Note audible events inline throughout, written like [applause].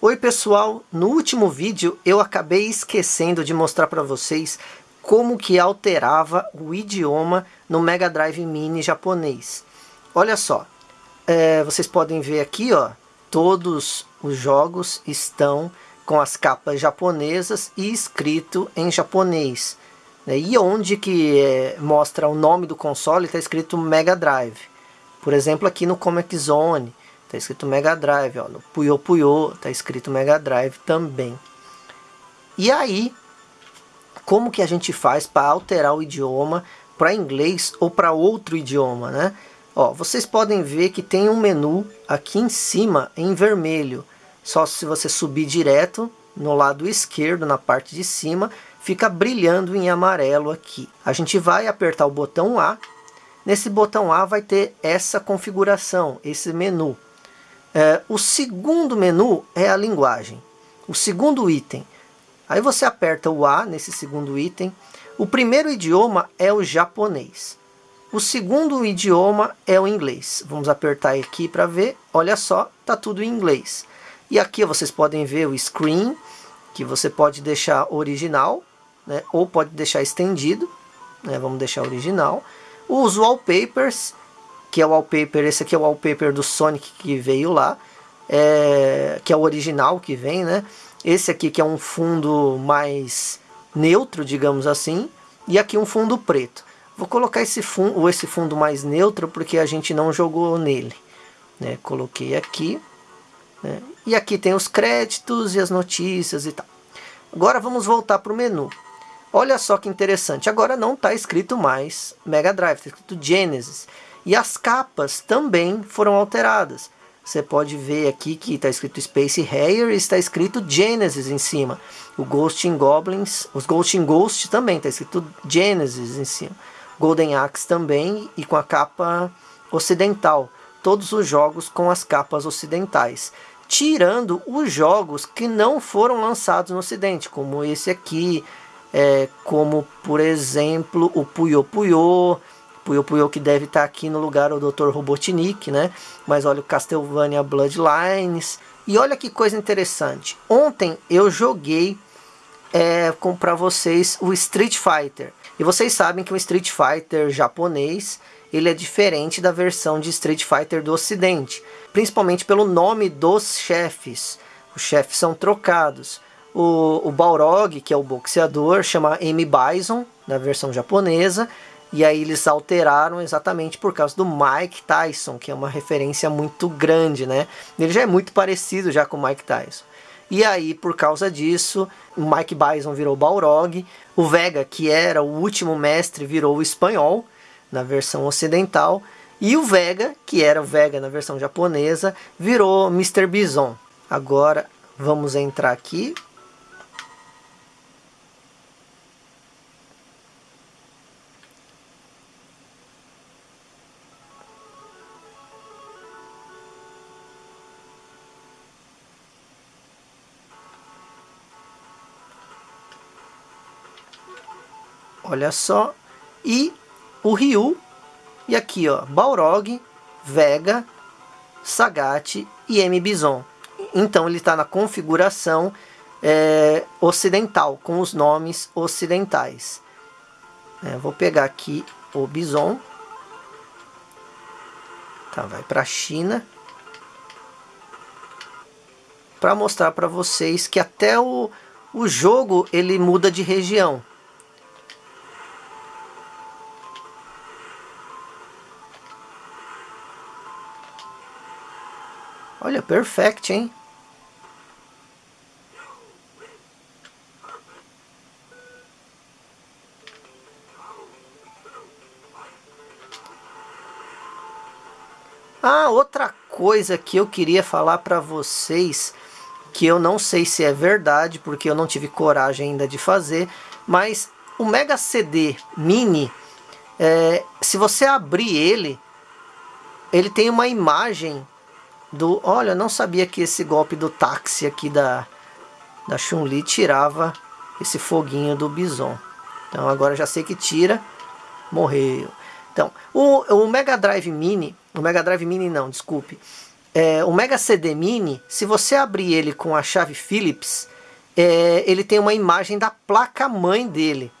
Oi pessoal, no último vídeo eu acabei esquecendo de mostrar para vocês como que alterava o idioma no Mega Drive Mini japonês. Olha só, é, vocês podem ver aqui, ó, todos os jogos estão com as capas japonesas e escrito em japonês. Né? E onde que é, mostra o nome do console está escrito Mega Drive. Por exemplo, aqui no Comic Zone, Está escrito Mega Drive, ó, no Puyo Puyo está escrito Mega Drive também. E aí, como que a gente faz para alterar o idioma para inglês ou para outro idioma, né? Ó, vocês podem ver que tem um menu aqui em cima em vermelho. Só se você subir direto no lado esquerdo, na parte de cima, fica brilhando em amarelo aqui. A gente vai apertar o botão A. Nesse botão A vai ter essa configuração, esse menu. É, o segundo menu é a linguagem. O segundo item. Aí você aperta o A nesse segundo item. O primeiro idioma é o japonês. O segundo idioma é o inglês. Vamos apertar aqui para ver. Olha só, tá tudo em inglês. E aqui vocês podem ver o screen, que você pode deixar original, né, ou pode deixar estendido. Né, vamos deixar original. Os wallpapers, que é o wallpaper, esse aqui é o wallpaper do Sonic que veio lá, é, que é o original que vem, né? Esse aqui que é um fundo mais neutro, digamos assim, e aqui um fundo preto. Vou colocar esse fundo, esse fundo mais neutro porque a gente não jogou nele. Né? Coloquei aqui. Né? E aqui tem os créditos e as notícias e tal. Agora vamos voltar para o menu. Olha só que interessante. Agora não está escrito mais Mega Drive, está escrito Genesis. E as capas também foram alteradas. Você pode ver aqui que está escrito Space Harrier e está escrito Genesis em cima. O Ghost in Goblins, os Ghost in Ghost também está escrito Genesis em cima. Golden Axe também e com a capa ocidental. Todos os jogos com as capas ocidentais. Tirando os jogos que não foram lançados no ocidente, como esse aqui, é, como por exemplo o Puyo Puyo, Puyo Puyo que deve estar aqui no lugar o Dr. Robotnik, né? Mas olha o Castlevania Bloodlines. E olha que coisa interessante. Ontem eu joguei é, para vocês o Street Fighter. E vocês sabem que o Street Fighter japonês ele é diferente da versão de Street Fighter do ocidente. Principalmente pelo nome dos chefes. Os chefes são trocados. O, o Balrog, que é o boxeador, chama M. Bison, na versão japonesa. E aí eles alteraram exatamente por causa do Mike Tyson, que é uma referência muito grande, né? Ele já é muito parecido já com o Mike Tyson. E aí, por causa disso, o Mike Bison virou Balrog, o Vega, que era o último mestre, virou o espanhol, na versão ocidental, e o Vega, que era o Vega na versão japonesa, virou Mr. Bison. Agora, vamos entrar aqui, Olha só. E o Ryu. E aqui, ó, Balrog, Vega, Sagat e M. Bison. Então ele está na configuração é, ocidental, com os nomes ocidentais. É, vou pegar aqui o Bison. Tá, vai para a China. Para mostrar para vocês que até o, o jogo ele muda de região. Olha, perfect, hein? Ah, outra coisa que eu queria falar para vocês, que eu não sei se é verdade, porque eu não tive coragem ainda de fazer, mas o Mega CD Mini, é, se você abrir ele, ele tem uma imagem do... Olha, não sabia que esse golpe do táxi aqui da, da Chun-Li tirava esse foguinho do Bison. Então agora já sei que tira. Morreu. Então, o, o Mega Drive Mini... O Mega Drive Mini não, desculpe. É, o Mega CD Mini, se você abrir ele com a chave Phillips, é, ele tem uma imagem da placa-mãe dele.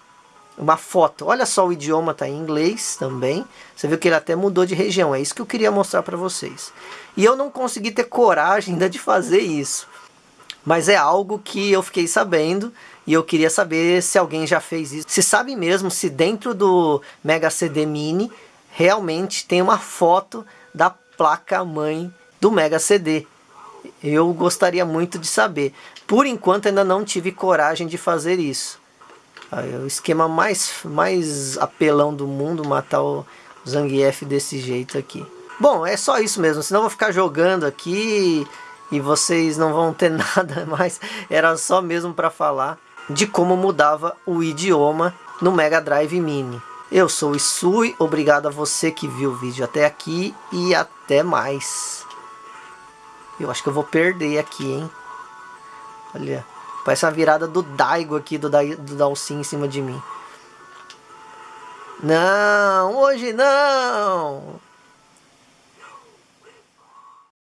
Uma foto. Olha só, o idioma está em inglês também. Você viu que ele até mudou de região. É isso que eu queria mostrar para vocês. E eu não consegui ter coragem ainda de fazer isso. Mas é algo que eu fiquei sabendo e eu queria saber se alguém já fez isso. Se sabe mesmo se dentro do Mega CD Mini realmente tem uma foto da placa-mãe do Mega CD. Eu gostaria muito de saber. Por enquanto ainda não tive coragem de fazer isso. O esquema mais, mais apelão do mundo matar o Zangief desse jeito aqui. Bom, é só isso mesmo, senão eu vou ficar jogando aqui e vocês não vão ter [laughs] nada mais. Era só mesmo para falar de como mudava o idioma no Mega Drive Mini. Eu sou o Isui, obrigado a você que viu o vídeo até aqui e até mais. Eu acho que eu vou perder aqui, hein? Olha, parece uma virada do Daigo aqui, do, da do Dalsin em cima de mim. Não, hoje não!